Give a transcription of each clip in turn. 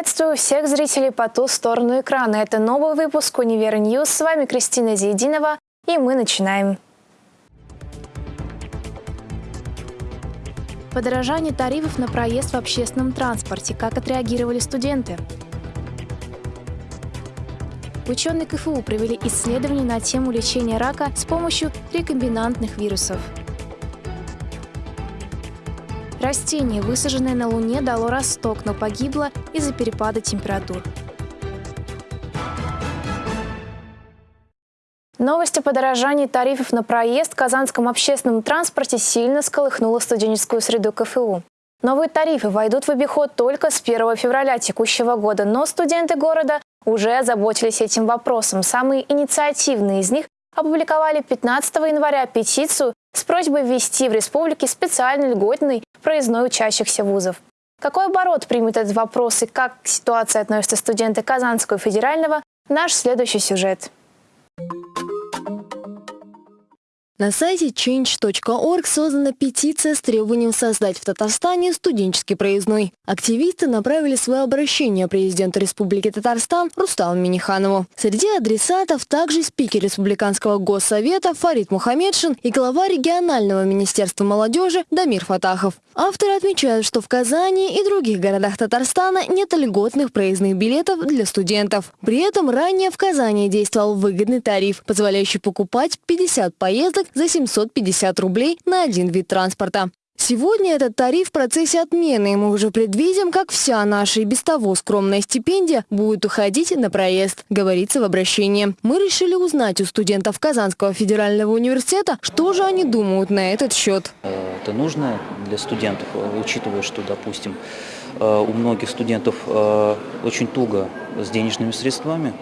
Приветствую всех зрителей по ту сторону экрана. Это новый выпуск «Универ News». С вами Кристина Зиединова, и мы начинаем. Подорожание тарифов на проезд в общественном транспорте. Как отреагировали студенты? Ученые КФУ провели исследование на тему лечения рака с помощью рекомбинантных вирусов. Растение, высаженное на Луне, дало росток, но погибло из-за перепада температур. Новость о подорожании тарифов на проезд в Казанском общественном транспорте сильно сколыхнула студенческую среду КФУ. Новые тарифы войдут в обиход только с 1 февраля текущего года, но студенты города уже озаботились этим вопросом. Самые инициативные из них опубликовали 15 января петицию с просьбой ввести в республике специальный льготный проездной учащихся вузов. Какой оборот примет этот вопрос и как к ситуации относятся студенты Казанского федерального – наш следующий сюжет. На сайте change.org создана петиция с требованием создать в Татарстане студенческий проездной. Активисты направили свое обращение президенту Республики Татарстан Рустаму Миниханову. Среди адресатов также спикер Республиканского госсовета Фарид Мухаммедшин и глава регионального министерства молодежи Дамир Фатахов. Авторы отмечают, что в Казани и других городах Татарстана нет льготных проездных билетов для студентов. При этом ранее в Казани действовал выгодный тариф, позволяющий покупать 50 поездок за 750 рублей на один вид транспорта. Сегодня этот тариф в процессе отмены, и мы уже предвидим, как вся наша и без того скромная стипендия будет уходить на проезд, говорится в обращении. Мы решили узнать у студентов Казанского федерального университета, что же они думают на этот счет. Это нужно для студентов, учитывая, что, допустим, э, у многих студентов э, очень туго с денежными средствами,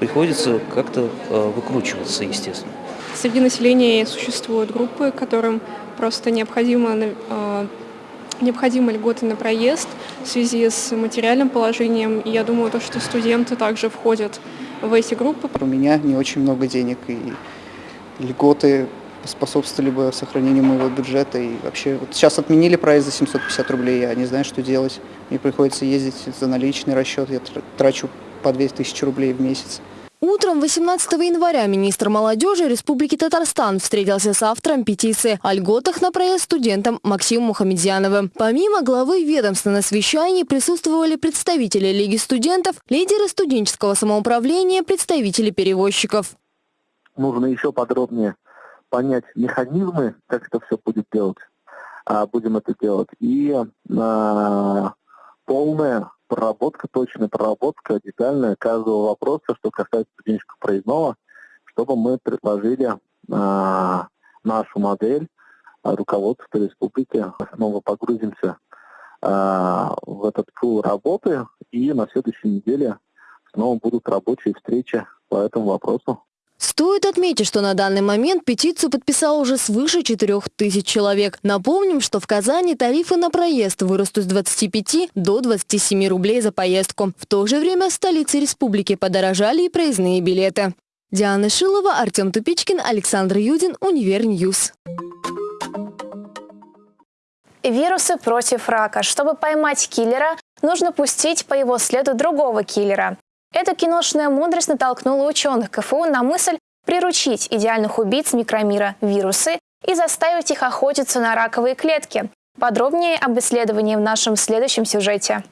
приходится как-то э, выкручиваться, естественно. Среди населения существуют группы, которым просто необходимо, э, необходимы льготы на проезд в связи с материальным положением. И я думаю, то, что студенты также входят в эти группы. У меня не очень много денег, и льготы способствовали бы сохранению моего бюджета. И вообще, вот сейчас отменили проезд за 750 рублей, я не знаю, что делать. Мне приходится ездить за наличный расчет, я трачу по 2000 рублей в месяц. Утром 18 января министр молодежи Республики Татарстан встретился с автором петиции о льготах на проезд студентам Максимом Мухамедьяновым. Помимо главы ведомства на совещании присутствовали представители Лиги студентов, лидеры студенческого самоуправления, представители перевозчиков. Нужно еще подробнее понять механизмы, как это все будет делать. А, будем это делать. И а, полное проработка, точная проработка, детальная каждого вопроса, что касается студенческого проездного, чтобы мы предложили э, нашу модель э, руководства республики. Снова погрузимся э, в этот пул работы, и на следующей неделе снова будут рабочие встречи по этому вопросу. Стоит отметить, что на данный момент петицию подписало уже свыше 4 тысяч человек. Напомним, что в Казани тарифы на проезд вырастут с 25 до 27 рублей за поездку. В то же время в столице республики подорожали и проездные билеты. Диана Шилова, Артем Тупичкин, Александр Юдин, Универ News. Вирусы против рака. Чтобы поймать киллера, нужно пустить по его следу другого киллера. Эта киношная мудрость натолкнула ученых КФУ на мысль приручить идеальных убийц микромира – вирусы и заставить их охотиться на раковые клетки. Подробнее об исследовании в нашем следующем сюжете.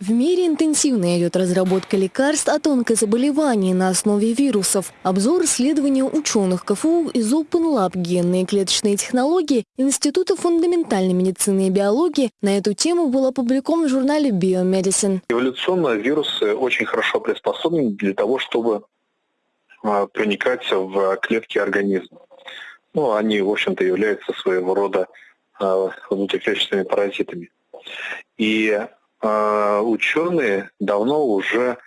В мире интенсивно идет разработка лекарств от онкозаболеваний на основе вирусов. Обзор исследования ученых КФУ из Open Lab генные клеточные технологии Института фундаментальной медицины и биологии на эту тему был опубликован в журнале Biomedicine. Эволюционно вирусы очень хорошо приспособлены для того, чтобы а, проникать в клетки организма. Ну, они, в общем-то, являются своего рода а, внутриклеточными паразитами. И ученые давно уже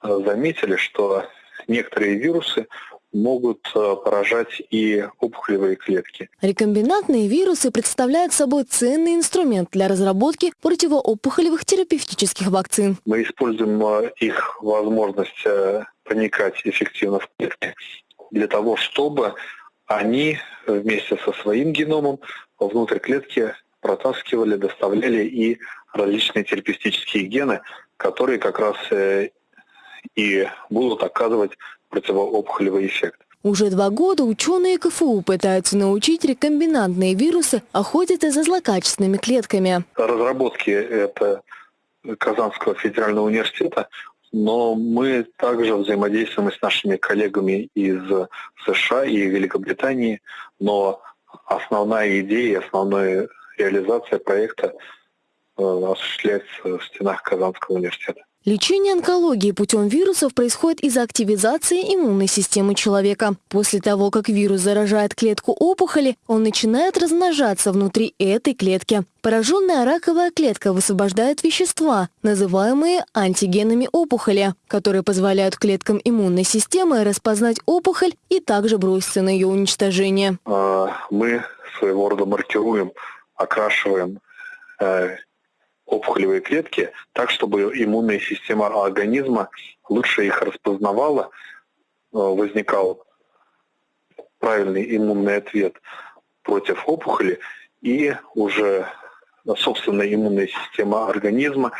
а, заметили, что некоторые вирусы могут а, поражать и опухолевые клетки. Рекомбинантные вирусы представляют собой ценный инструмент для разработки противоопухолевых терапевтических вакцин. Мы используем их возможность проникать эффективно в клетки для того, чтобы они вместе со своим геномом внутрь клетки протаскивали, доставляли и различные терапевтические гены, которые как раз э, и будут оказывать противоопухолевый эффект. Уже два года ученые КФУ пытаются научить рекомбинантные вирусы охотиться за злокачественными клетками. Разработки это Казанского федерального университета, но мы также взаимодействуем с нашими коллегами из США и Великобритании, но основная идея, основная реализация проекта осуществляется в стенах Казанского университета. Лечение онкологии путем вирусов происходит из-за активизации иммунной системы человека. После того, как вирус заражает клетку опухоли, он начинает размножаться внутри этой клетки. Пораженная раковая клетка высвобождает вещества, называемые антигенами опухоли, которые позволяют клеткам иммунной системы распознать опухоль и также броситься на ее уничтожение. А, мы своего рода маркируем, окрашиваем э, опухолевые клетки так, чтобы иммунная система организма лучше их распознавала, э, возникал правильный иммунный ответ против опухоли, и уже собственная иммунная система организма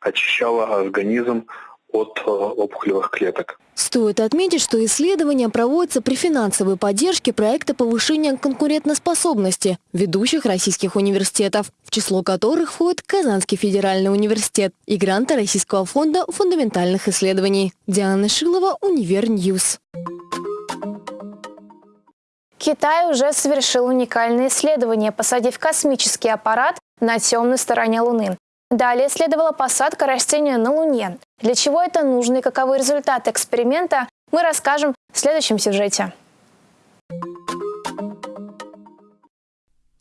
очищала организм от э, опухолевых клеток. Стоит отметить, что исследования проводятся при финансовой поддержке проекта повышения конкурентоспособности ведущих российских университетов, в число которых входит Казанский федеральный университет и гранты Российского фонда фундаментальных исследований. Диана Шилова, Универ News. Китай уже совершил уникальное исследование, посадив космический аппарат на темной стороне Луны. Далее следовала посадка растения на Луне. Для чего это нужно и каковы результаты эксперимента, мы расскажем в следующем сюжете.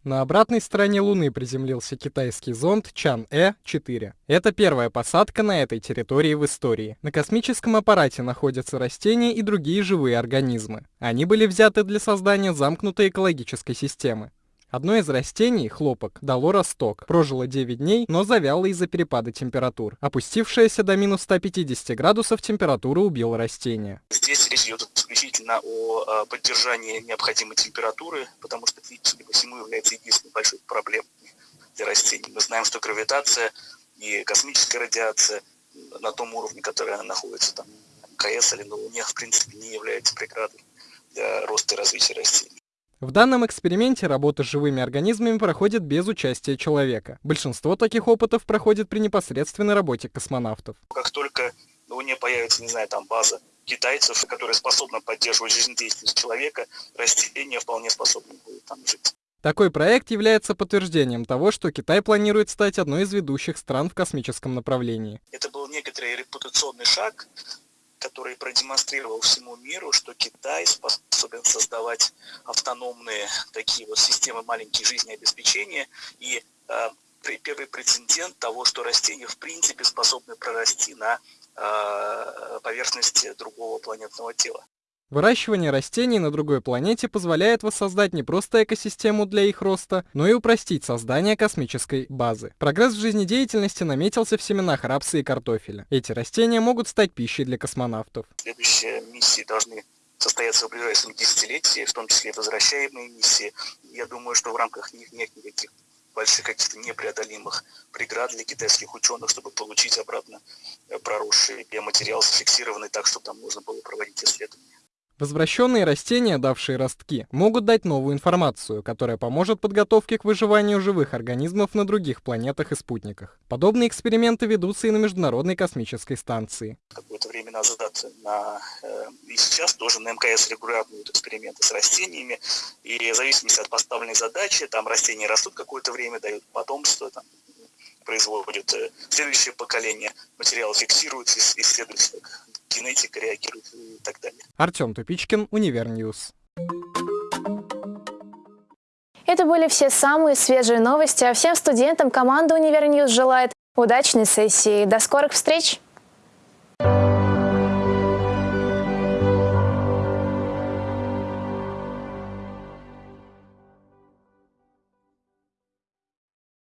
На обратной стороне Луны приземлился китайский зонд Чан-Э-4. Это первая посадка на этой территории в истории. На космическом аппарате находятся растения и другие живые организмы. Они были взяты для создания замкнутой экологической системы. Одно из растений, хлопок, дало росток. Прожило 9 дней, но завяло из-за перепада температур. Опустившаяся до минус 150 градусов температура убила растение. Здесь речь идет исключительно о поддержании необходимой температуры, потому что судя по всему, является единственной большой проблемой для растений. Мы знаем, что гравитация и космическая радиация на том уровне, который она находится там, МКС или на Луне, в принципе, не является преградой для роста и развития растений. В данном эксперименте работа с живыми организмами проходит без участия человека. Большинство таких опытов проходит при непосредственной работе космонавтов. Как только на Луне появится, не знаю, там база китайцев, которая способна поддерживать жизнедеятельность человека, растения вполне способны будут там жить. Такой проект является подтверждением того, что Китай планирует стать одной из ведущих стран в космическом направлении. Это был некоторый репутационный шаг, который продемонстрировал всему миру, что Китай способен создавать автономные такие вот системы маленькие жизнеобеспечения и э, первый прецедент того, что растения в принципе способны прорасти на э, поверхности другого планетного тела. Выращивание растений на другой планете позволяет воссоздать не просто экосистему для их роста, но и упростить создание космической базы. Прогресс в жизнедеятельности наметился в семенах рапса и картофеля. Эти растения могут стать пищей для космонавтов. Следующие миссии должны состояться в ближайшем десятилетии, в том числе возвращаемые миссии. Я думаю, что в рамках них нет никаких больших каких-то непреодолимых преград для китайских ученых, чтобы получить обратно проросший биоматериал, зафиксированный так, чтобы там можно было проводить исследования. Возвращенные растения, давшие ростки, могут дать новую информацию, которая поможет подготовке к выживанию живых организмов на других планетах и спутниках. Подобные эксперименты ведутся и на Международной космической станции. Какое-то время назад на, э, и сейчас тоже на МКС регулярно идут эксперименты с растениями, и в зависимости от поставленной задачи, там растения растут какое-то время, дают потомство, там, производят э, следующее поколение, материал фиксируется, как генетика реагирует и так далее. Артем Тупичкин, Универньюз. Это были все самые свежие новости, а всем студентам команда Универ News желает удачной сессии. До скорых встреч!